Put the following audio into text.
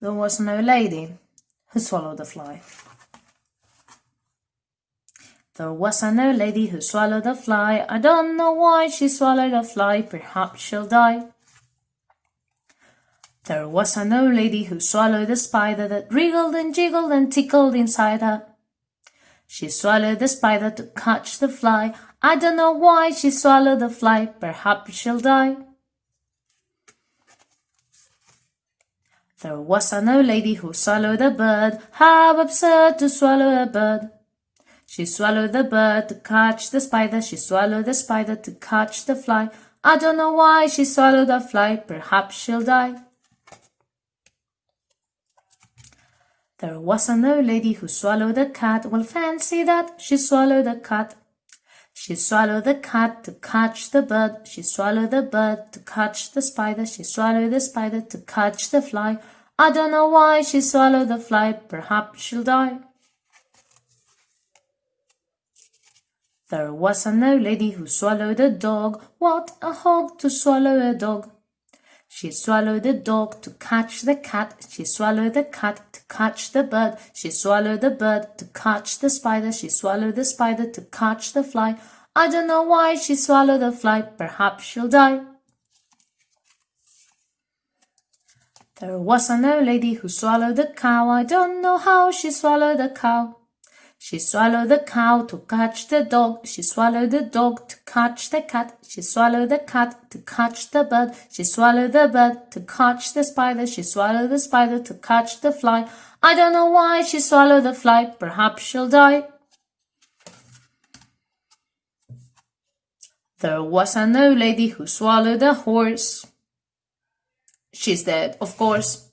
There was old lady who swallowed a fly. There was an old lady who swallowed a fly. I don't know why she swallowed a fly. Perhaps she'll die. There was an old lady who swallowed a spider that wriggled and jiggled and tickled inside her. She swallowed the spider to catch the fly. I don't know why she swallowed the fly. Perhaps she'll die. There was an old lady who swallowed a bird. How absurd to swallow a bird. She swallowed the bird to catch the spider. She swallowed the spider to catch the fly. I don't know why she swallowed the fly. Perhaps she'll die. There was an old lady who swallowed a cat. Well, fancy that. She swallowed a cat. She swallowed the cat to catch the bird. She swallowed the bird to catch the spider. She swallowed the spider to catch the fly. I don't know why she swallowed the fly. Perhaps she'll die. There was an old lady who swallowed a dog. What a hog to swallow a dog. She swallowed the dog to catch the cat. She swallowed the cat to catch the bird. She swallowed the bird to catch the spider. She swallowed the spider to catch the fly. I don't know why she swallowed the fly. Perhaps she'll die. There was an old lady who swallowed a cow. I don't know how she swallowed a cow. She swallowed the cow to catch the dog. She swallowed the dog to catch the cat. She swallowed the cat to catch the bird. She swallowed the bird to catch the spider. She swallowed the spider to catch the fly. I don't know why she swallowed the fly. Perhaps she'll die. There was an old lady who swallowed a horse. She's dead, of course.